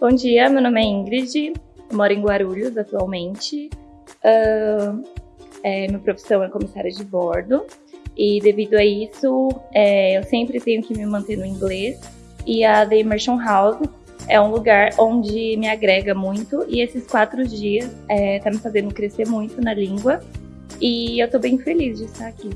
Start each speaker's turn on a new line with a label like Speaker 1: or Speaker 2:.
Speaker 1: Bom dia, meu nome é Ingrid, eu moro em Guarulhos atualmente. Uh, é, minha profissão é comissária de bordo e devido a isso é, eu sempre tenho que me manter no inglês e a The Immersion House é um lugar onde me agrega muito e esses quatro dias é, tá me fazendo crescer muito na língua e eu tô bem feliz de estar aqui.